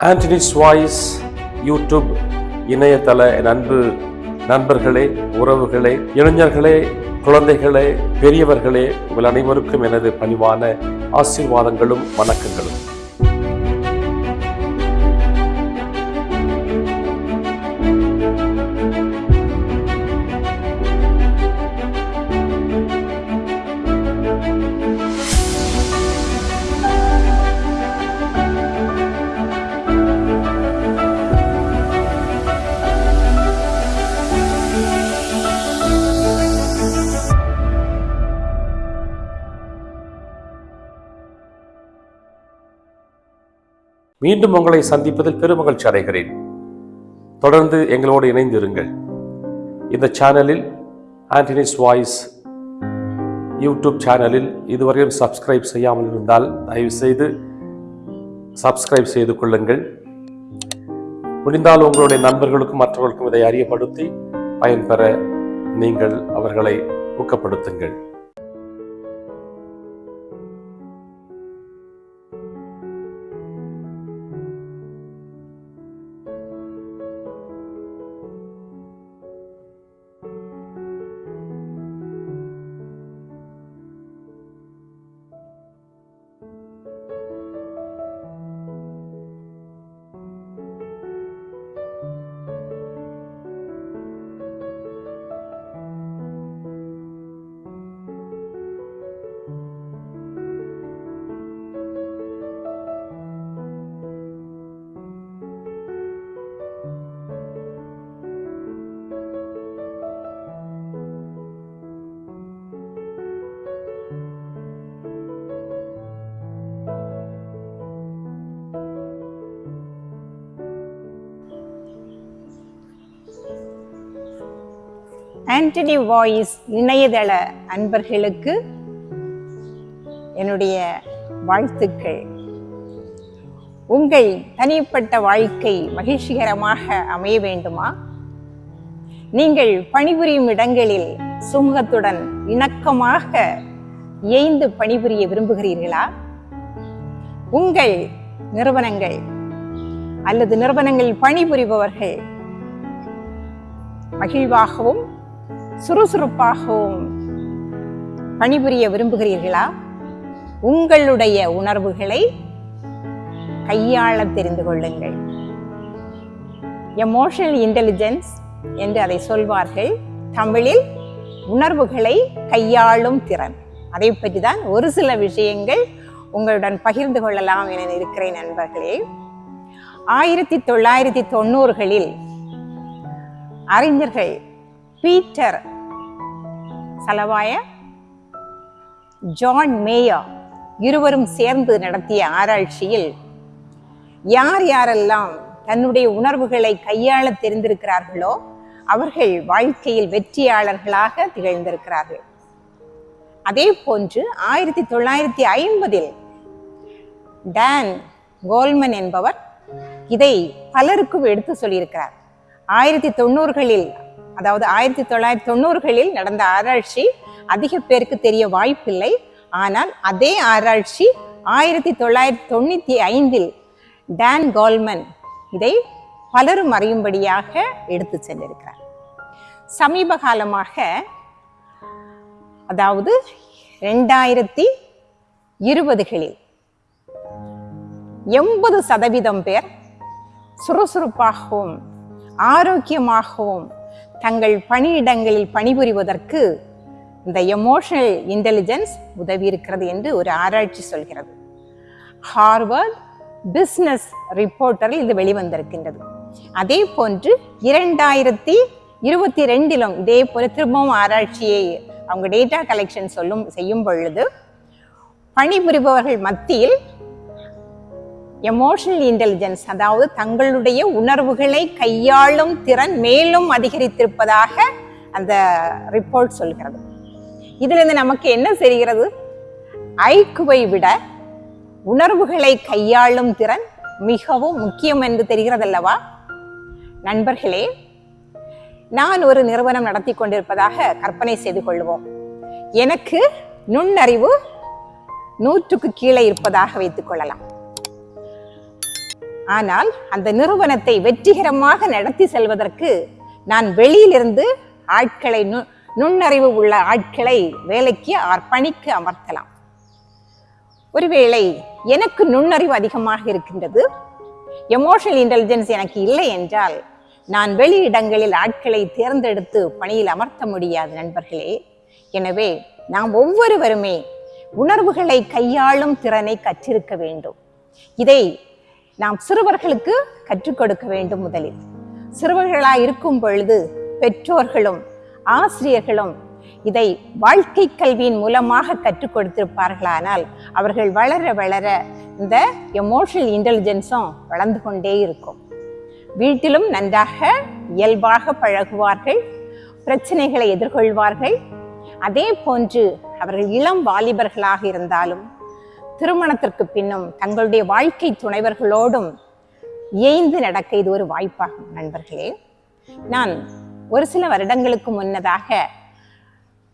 Anthony's voice YouTube இணையதள நண்பு அன்பு நண்பர்களே உறவுகளே இளைஞர்களே குழந்தைகளே பெரியவர்களே உங்கள் அனைவருக்கும் எனது பணிவான ஆசீர்வாதங்களும் வணக்கங்களும். மீண்டும் உங்களை சந்திப்பதில் பெருமகிழ்ச்சி அடைகிறேன். தொடர்ந்து எங்களோடு இணைந்திருங்கள். இந்த சேனலில் ஆண்டனிஸ் வாய்ஸ் யூடியூப் சேனலில் இதுவரையும் சப்ஸ்கிரைப் செய்யாமல் இருந்தால் தயவுசெய்து சப்ஸ்கிரைப் செய்து கொள்ளுங்கள். முடிந்தால் உங்களுடைய நண்பர்களுக்கும் மற்றவர்களுக்கும் இதை அறியப்படுத்தி பயன்பெற நீங்கள் அவர்களை ஊக்கப்படுத்துங்கள். ஆண்டனி வாய்ஸ் இணையதள அன்பர்களுக்கு என்னுடைய வாழ்த்துக்கள். உங்கள் தனிப்பட்ட வாழ்க்கை மகிழ்ச்சிகரமாக அமைய வேண்டுமா? நீங்கள் பணிபுரியும் இடங்களில் சுமூகத்துடன் இணக்கமாக இயைந்து பணிபுரிய விரும்புகிறீர்களா? உங்கள் நிறுவனங்கள் அல்லது நிறுவனங்களில் பணிபுரிபவர்கள் மகிழ்வாகவும் சுறுசுறுப்பாகவும் பணிபுரிய விரும்புகிறீர்களா? உங்களுடைய உணர்வுகளை கையாள தெரிந்து கொள்ளுங்கள். எமோஷனல் இன்டெலிஜென்ஸ் என்று அதை சொல்வார்கள். தமிழில் உணர்வுகளை கையாளும் திறன். அதை பற்றி தான் ஒரு சில விஷயங்கள் உங்களுடன் பகிர்ந்து கொள்ளலாம் என இருக்கிறேன் நண்பர்களே. ஆயிரத்தி தொள்ளாயிரத்தி தொண்ணூறுகளில் அறிஞர்கள் பீட்டர் சலவாய ஜான் மேயா இருவரும் சேர்ந்து நடத்திய ஆராய்ச்சியில் யார் யாரெல்லாம் தன்னுடைய உணர்வுகளை கையாள தெரிந்திருக்கிறார்களோ அவர்கள் வாழ்க்கையில் வெற்றியாளர்களாக திகழ்ந்திருக்கிறார்கள். அதே போன்று ஆயிரத்தி தொள்ளாயிரத்தி ஐம்பதில் டான் கோல்மன் என்பவர் இதை பலருக்கும் எடுத்து சொல்லியிருக்கிறார். ஆயிரத்தி தொண்ணூறுகளில் அதாவது ஆயிரத்தி தொள்ளாயிரத்தி தொண்ணூறுகளில் நடந்த ஆராய்ச்சி அதிக பேருக்கு தெரிய வாய்ப்பில்லை. ஆனால் அதே ஆராய்ச்சி ஆயிரத்தி தொள்ளாயிரத்தி தொண்ணூற்றி ஐந்தில் டான் கோல்மன் இதை பலரும் அறியும்படியாக எடுத்து சென்றிருக்கிறார். சமீப காலமாக அதாவது ரெண்டாயிரத்தி இருபதுகளில் எண்பது சதவீதம் பேர் சுறுசுறுப்பாகவும் ஆரோக்கியமாகவும் தங்கள் பணியிடங்களில் பணிபுரிவதற்கு இந்த எமோஷனல் இன்டெலிஜென்ஸ் உதவி இருக்கிறது என்று ஒரு ஆராய்ச்சி சொல்கிறது. ஹார்வர்ட் பிஸ்னஸ் ரிப்போர்ட்டரில் இது வெளிவந்திருக்கின்றது. அதே போன்று இரண்டாயிரத்தி இருபத்தி ரெண்டிலும் இதே போல திரும்பவும் ஆராய்ச்சியை அவங்க டேட்டா கலெக்ஷன் சொல்லும் செய்யும் பொழுது பணிபுரிபவர்கள் மத்தியில் எமோஷனல் இன்டெலிஜென்ஸ் அதாவது தங்களுடைய உணர்வுகளை கையாளும் திறன் மேலும் அதிகரித்திருப்பதாக அந்த ரிப்போர்ட் சொல்கிறது. இதிலிருந்து நமக்கு என்ன தெரிகிறது? ஐக்குவை விட உணர்வுகளை கையாளும் திறன் மிகவும் முக்கியம் என்று தெரிகிறதல்லவா? நண்பர்களே நான் ஒரு நிறுவனம் நடத்தி கொண்டிருப்பதாக கற்பனை செய்து கொள்வோம். எனக்கு நுண்ணறிவு நூற்றுக்கு கீழே இருப்பதாக வைத்துக் கொள்ளலாம். ஆனால் அந்த நிறுவனத்தை வெற்றிகரமாக நடத்தி செல்வதற்கு நான் வெளியிலிருந்து ஆட்களை நு- நுண்ணறிவு உள்ள ஆட்களை வேலைக்கு அர்ப்பணிக்கு அமர்த்தலாம். ஒருவேளை எனக்கு நுண்ணறிவு அதிகமாக இருக்கின்றது எமோஷனல் இன்டெலிஜென்ஸ் எனக்கு இல்லை என்றால் நான் வெளி இடங்களில் ஆட்களை தேர்ந்தெடுத்து பணியில் அமர்த்த முடியாது நண்பர்களே. எனவே நாம் ஒவ்வொருவருமே உணர்வுகளை கையாளும் திறனை கற்றிருக்க வேண்டும். இதை நாம் சிறுவர்களுக்கு கற்றுக் கொடுக்க வேண்டும் முதலில். சிறுவர்களாய் இருக்கும் பொழுது பெற்றோர்களும் ஆசிரியர்களும் இதை வாழ்க்கை கல்வியின் மூலமாக கற்றுக் கொடுத்திருப்பார்களானால் அவர்கள் வளர வளர இந்த எமோஷனல் இன்டெலிஜென்ஸும் வளர்ந்து கொண்டே இருக்கும். வீட்டிலும் நன்றாக இயல்பாக பழகுவார்கள் பிரச்சனைகளை எதிர்கொள்வார்கள். அதே போன்று அவர்கள் இளம் வாலிபர்களாக இருந்தாலும் திருமணத்திற்கு பின்னும் தங்களுடைய வாழ்க்கை துணைவர்களோடும் ஏய்ந்து நடக்க இது ஒரு வாய்ப்பாகும் நண்பர்களே. நான் ஒரு சில வருடங்களுக்கு முன்னதாக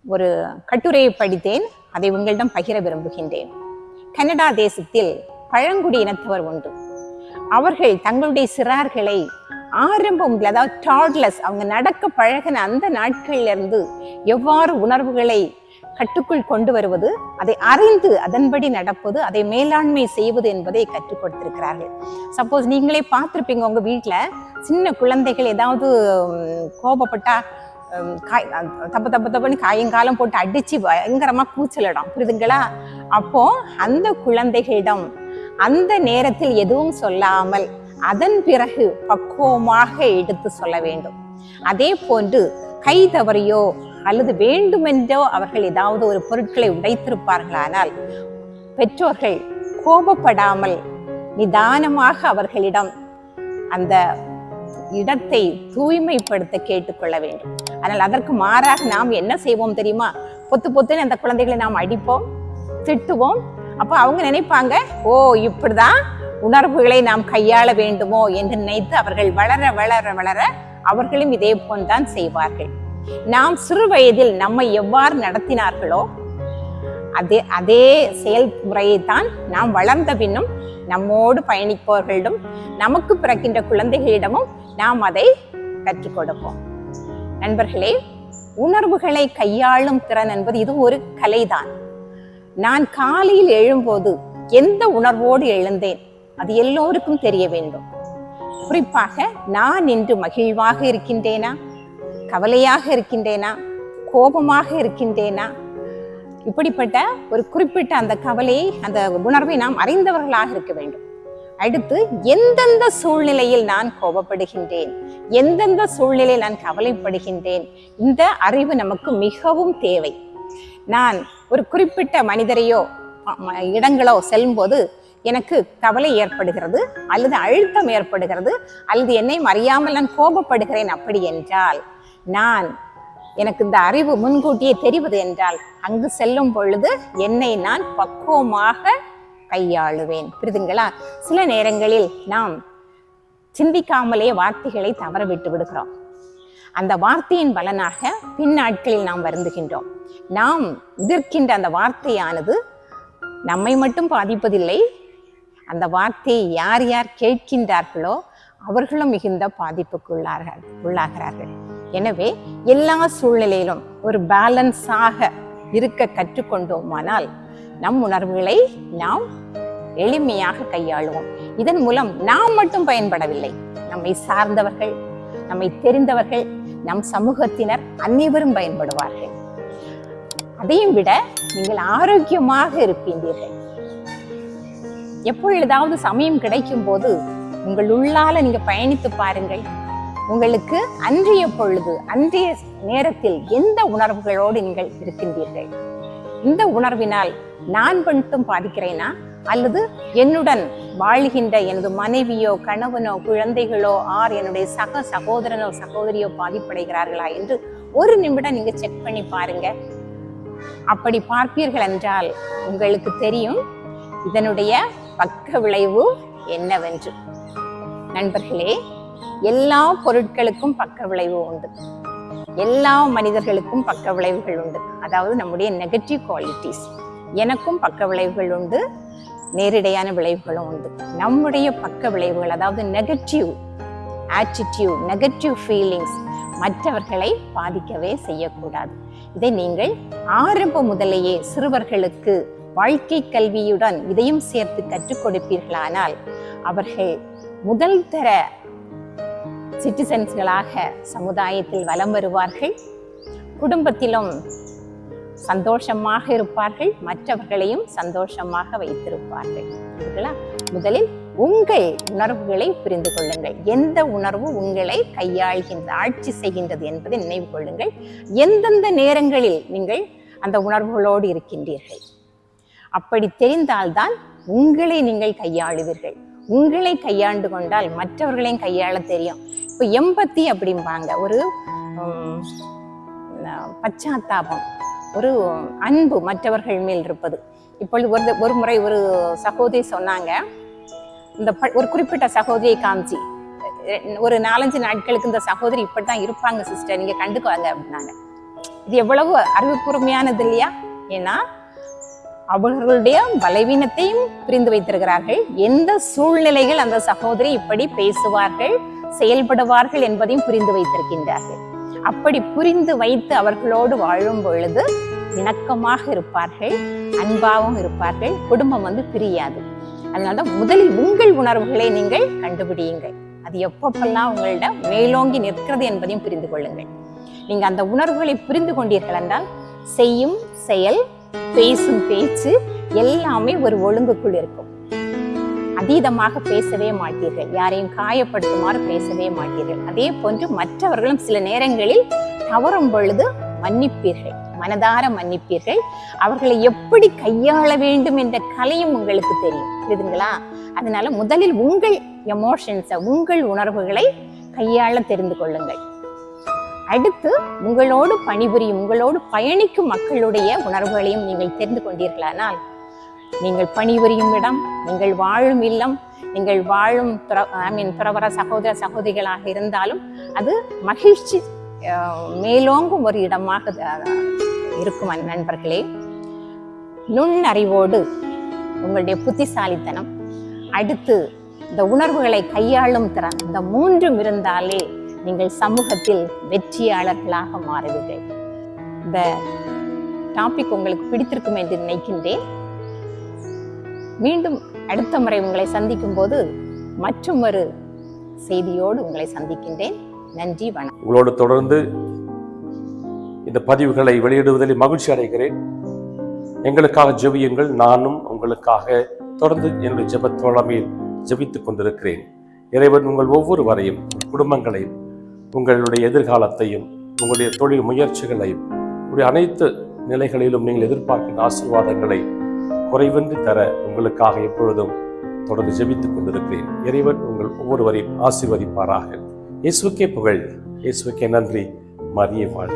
ஒரு கட்டுரையை படித்தேன். அதை உங்களிடம் பகிர விரும்புகின்றேன். கனடா தேசத்தில் பழங்குடி இனத்தவர் உண்டு. அவர்கள் தங்களுடைய சிறார்களை ஆரம்பம் அதாவது டாட்லஸ் அவங்க நடக்க பழகின அந்த நாட்களிலிருந்து எவ்வாறு உணர்வுகளை கட்டுக்குள் கொண்டு வருவது அதை அறிந்து அதன்படி நடப்பது அதை மேலாண்மை செய்வது என்பதை கற்றுக் கொடுத்திருக்கிறார்கள். சப்போஸ் நீங்களே பார்த்துருப்பீங்க உங்கள் வீட்டில் சின்ன குழந்தைகள் ஏதாவது கோபப்பட்டா காய் தப்பு தப்பு தப்புன்னு காயங்காலம் போட்டு அடித்து பயங்கரமாக கூச்சலிடும். புரியுதுங்களா அப்போது அந்த குழந்தைகளிடம் அந்த நேரத்தில் எதுவும் சொல்லாமல் அதன் பிறகு பக்குவமாக எடுத்து சொல்ல வேண்டும். அதே போன்று கை தவறியோ அல்லது வேண்டுமென்றோ அவர்கள் ஏதாவது ஒரு பொருட்களை உடைத்திருப்பார்களானால் பெற்றோர்கள் கோபப்படாமல் நிதானமாக அவர்களிடம் அந்த இடத்தை தூய்மைப்படுத்த கேட்டுக்கொள்ள வேண்டும். ஆனால் அதற்கு மாறாக நாம் என்ன செய்வோம் தெரியுமா? பொத்து பொத்துன்னு அந்த குழந்தைகளை நாம் அடிப்போம் திட்டுவோம். அப்போ அவங்க நினைப்பாங்க ஓ இப்படிதான் உணர்வுகளை நாம் கையாள வேண்டுமோ? என்று நினைத்து அவர்கள் வளர வளர வளர அவர்களும் இதே போன்தான் செய்வார்கள். நாம் சிறு வயதில் நம்மை எவ்வாறு நடத்தினார்களோ அதே அதே செயல்முறையை தான் நாம் வளர்ந்த பின்னும் நம்மோடு பயணிப்பவர்களிடம் நமக்கு பிறக்கின்ற குழந்தைகளிடமும் நாம் அதை கற்றுக் கொடுப்போம். நண்பர்களே உணர்வுகளை கையாளும் திறன் என்பது இது ஒரு கலைதான். நான் காலையில் எழும்போது எந்த உணர்வோடு எழுந்தேன்? அது எல்லோருக்கும் தெரிய வேண்டும். குறிப்பாக நான் இன்று மகிழ்வாக இருக்கின்றேனா? கவலையாக இருக்கின்றேனா? கோபமாக இருக்கின்றேனா? இப்படிப்பட்ட ஒரு குறிப்பிட்ட அந்த கவலையை அந்த உணர்வை நாம் அறிந்தவர்களாக இருக்க வேண்டும். அடுத்து எந்தெந்த சூழ்நிலையில் நான் கோபப்படுகின்றேன்? எந்தெந்த சூழ்நிலையில் நான் கவலைப்படுகின்றேன்? இந்த அறிவு நமக்கு மிகவும் தேவை. நான் ஒரு குறிப்பிட்ட மனிதரையோ இடங்களோ செல்லும்போது எனக்கு கவலை ஏற்படுகிறது அல்லது அழுத்தம் ஏற்படுகிறது அல்லது என்னை அறியாமல் நான் கோபப்படுகிறேன் அப்படி என்றால் நான் எனக்கு இந்த அறிவு முன்கூட்டியே தெரிவது என்றால் அங்கு செல்லும் பொழுது என்னை நான் பக்குவமாக கையாளுவேன். புரிதுங்களா? சில நேரங்களில் நாம் சிந்திக்காமலே வார்த்தைகளை தவற விட்டு விடுகிறோம். அந்த வார்த்தையின் பலனாக பின்னாட்களில் நாம் வருந்துகின்றோம். நாம் எதிர்க்கின்ற அந்த வார்த்தையானது நம்மை மட்டும் பாதிப்பதில்லை அந்த வார்த்தையை யார் யார் கேட்கின்றார்களோ அவர்களும் மிகுந்த பாதிப்புக்குள்ளார்கள் உள்ளாகிறார்கள். எனவே எல்லா சூழ்நிலையிலும் ஒரு பேலன்ஸாக இருக்க கற்றுக்கொண்டோமானால் நம் உணர்வுகளை நாம் எளிமையாக கையாளுவோம். இதன் மூலம் நாம் மட்டும் பயன்படவில்லை. நம்மை சார்ந்தவர்கள் நம்மை தெரிந்தவர்கள் நம் சமூகத்தினர் அனைவரும் பயன்படுவார்கள். அதையும் விட நீங்கள் ஆரோக்கியமாக இருப்பீர்கள் எப்பொழுதாவது சமயம் கிடைக்கும் போது உங்கள் உள்ளால நீங்க பயணித்து பாருங்கள். உங்களுக்கு அன்றைய பொழுது அன்றைய நேரத்தில் எந்த உணர்வுகளோடு நீங்கள் இருக்கின்றீர்கள்? இந்த உணர்வினால் நான் மட்டும் பாதிக்கிறேனா? அல்லது என்னுடன் வாழ்கின்ற எனது மனைவியோ கணவனோ குழந்தைகளோ ஆர் என்னுடைய சக சகோதரனோ சகோதரியோ பாதிப்படைகிறார்களா என்று ஒரு நிமிடம் நீங்க செக் பண்ணி பாருங்க. அப்படி பார்ப்பீர்கள் என்றால் உங்களுக்கு தெரியும் இதனுடைய பக்க விளைவு என்னவென்று. நண்பர்களே எல்லா பொருட்களுக்கும் பக்க விளைவு உண்டு. எல்லா மனிதர்களுக்கும் பக்க விளைவுகள் உண்டு. அதாவது நம்முடைய நெகட்டிவ் குவாலிட்டிஸ் எனக்கும் பக்க விளைவுகள் உண்டு. நேரிடையான விளைவுகளும் உண்டு. நம்முடைய பக்க விளைவுகள் அதாவது நெகட்டிவ் ஆட்டிடியூட் நெகட்டிவ் ஃபீலிங்ஸ் மற்றவர்களை பாதிக்கவே செய்யக்கூடாது. இதை நீங்கள் ஆரம்ப முதலேயே சிறுவர்களுக்கு வாழ்க்கை கல்வியுடன் இதையும் சேர்த்து கற்றுக் கொடுப்பீர்களானால் அவர்கள் முதல் தர சிட்டிசன்ஸ்களாக சமுதாயத்தில் வலம் வருவார்கள். குடும்பத்திலும் சந்தோஷமாக இருப்பார்கள். மற்றவர்களையும் சந்தோஷமாக வைத்திருப்பார்கள். முதலில் உங்கள் உணர்வுகளை புரிந்து கொள்ளுங்கள். எந்த உணர்வு உங்களை கையாள்கின்ற ஆட்சி செய்கின்றது என்பதை நினைவு கொள்ளுங்கள். எந்தெந்த நேரங்களில் நீங்கள் அந்த உணர்வுகளோடு இருக்கின்றீர்கள்? அப்படி தெரிந்தால்தான் உங்களை நீங்கள் கையாளுவீர்கள். உங்களை கையாண்டு கொண்டால் மற்றவர்களையும் கையாள தெரியும். இப்போ எம்பத்தி அப்படிம்பாங்க. ஒரு பச்சாத்தாபம். ஒரு அன்பு மற்றவர்கள் மேல் இருப்பது. இப்பொழுது ஒரு ஒரு முறை ஒரு சகோதரி சொன்னாங்க. இந்த ப- ஒரு குறிப்பிட்ட சகோதரியை காமிச்சு. ஒரு நாலஞ்சு நாட்களுக்கு இந்த சகோதரி இப்படி தான் இருப்பாங்க சிஸ்டர் நீங்கள் கண்டுக்குவாங்க அப்படின்னாங்க. இது எவ்வளவு அறிவுப்பூர்மையானது இல்லையா? ஏன்னா அவர்களுடைய பலவீனத்தையும் புரிந்து வைத்திருக்கிறார்கள். எந்த சூழ்நிலைகள் அந்த சகோதரி இப்படி பேசுவார்கள்? செயல்படுவார்கள் என்பதையும் புரிந்து வைத்திருக்கின்றார்கள். அப்படி புரிந்து வைத்து அவர்களோடு வாழும் பொழுது இணக்கமாக இருப்பார்கள் அன்பாகவும் இருப்பார்கள் குடும்பம் வந்து பிரியாது. அதனால முதலில் உங்கள் உணர்வுகளை நீங்கள் கண்டுபிடியுங்கள். அது எப்பப்பெல்லாம் உங்களிடம் மேலோங்கி நிற்கிறது என்பதையும் புரிந்து கொள்ளுங்கள். நீங்க அந்த உணர்வுகளை புரிந்து கொண்டீர்கள் என்றால் செய்யும் செயல் பேசும் பேச்சு எல்லாமே ஒரு ஒழுங்குக்குள் இருக்கும். அதீதமாக பேசவே மாட்டீர்கள். யாரையும் காயப்படுத்துமாறு பேசவே மாட்டீர்கள். அதே போன்று மற்றவர்களும் சில நேரங்களில் தவறும் பொழுது மன்னிப்பீர்கள். மனதார மன்னிப்பீர்கள். அவர்களை எப்படி கையாள வேண்டும் என்ற கலையும் உங்களுக்கு தெரியும். புரியுதுங்களா? அதனால முதலில் உங்கள் எமோஷன்ஸை உங்கள் உணர்வுகளை கையாள தெரிந்து கொள்ளுங்கள். அடுத்து உங்களோடு பணிபுரியும் உங்களோடு பயணிக்கும் மக்களுடைய உணர்வுகளையும் நீங்கள் தெரிந்து கொண்டீர்களானால் நீங்கள் பணிபுரியும் இடம் நீங்கள் வாழும் இல்லம் நீங்கள் வாழும் ஐ மீன் துறவர சகோதர சகோதரிகளாக இருந்தாலும் அது மகிழ்ச்சி மேலோங்கும் ஒரு இடமாக இருக்கும் நண்பர்களே. நுண்ணறிவோடு உங்களுடைய புத்திசாலித்தனம் அடுத்து இந்த உணர்வுகளை கையாளும் திறன் இந்த மூன்றும் இருந்தாலே நீங்கள் சமூகத்தில் வெற்றியாளர்களாக மாறுவீர்கள். இந்த டாபிக் உங்களுக்கு பிடித்திருக்கும் என்று நினைக்கின்றேன். மீண்டும் அடுத்த முறை உங்களை சந்திக்கும் போது மற்றும் ஒரு செய்தியோடு உங்களை சந்திக்கின்றேன். நன்றி வணக்கம். உங்களோடு தொடர்ந்து இந்த பதிவுகளை வெளியிடுவதில் மகிழ்ச்சி அடைகிறேன். எங்களுக்காக ஜெபியுங்கள். நானும் உங்களுக்காக தொடர்ந்து என்னுடைய ஜெபத் தோழமையில் ஜெபித்துக் கொண்டிருக்கிறேன். இறைவன் உங்கள் ஒவ்வொருவரையும் வரையும் குடும்பங்களையும் உங்களுடைய எதிர்காலத்தையும் உங்களுடைய தொழில் முயற்சிகளையும் உங்களுடைய அனைத்து நிலைகளிலும் நீங்கள் எதிர்பார்க்கின்ற ஆசீர்வாதங்களை குறைவின்றி தர உங்களுக்காக எப்பொழுதும் தொடர்ந்து ஜெபித்துக் கொண்டிருக்கிறேன். இறைவன் உங்கள் ஒவ்வொருவரையும் ஆசீர்வதிப்பாராக. இயேசுக்கே புகழ். இயேசுக்கே நன்றி. மரியே வாழ்க.